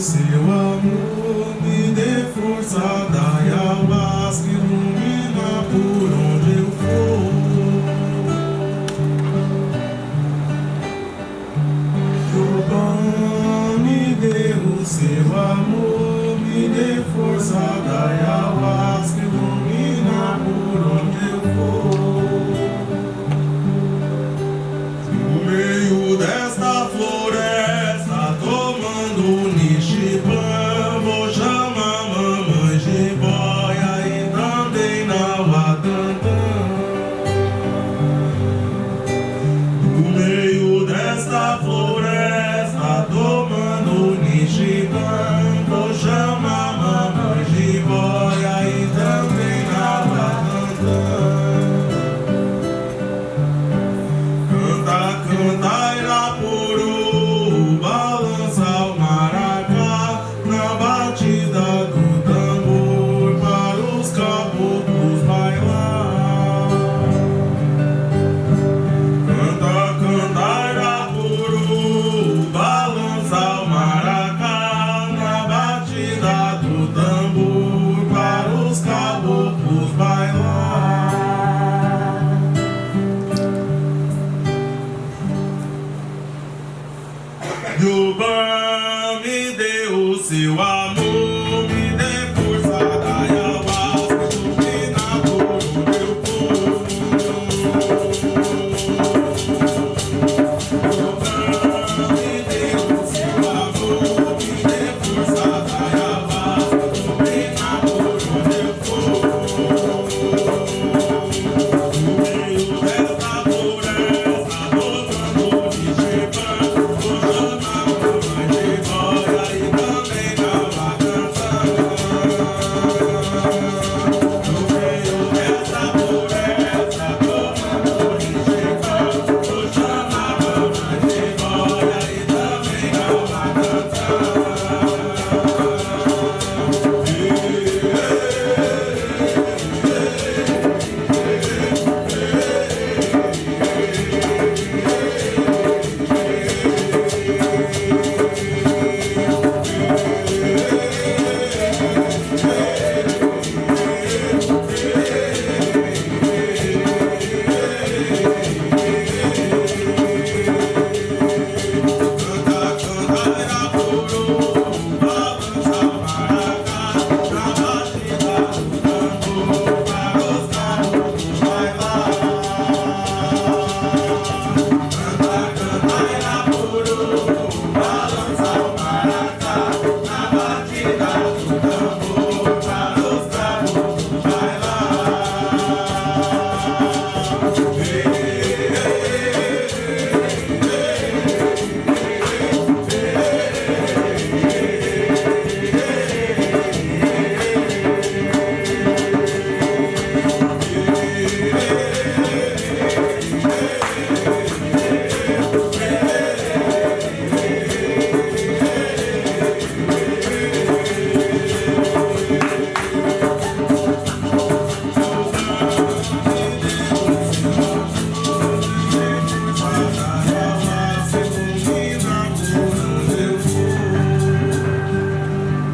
seu amor, me dê força, dai a que ilumina por onde eu for. Jeová, me dê o seu amor, me dê força, dai a tambor para os caboclos bailar. Jeová me deu o seu amor.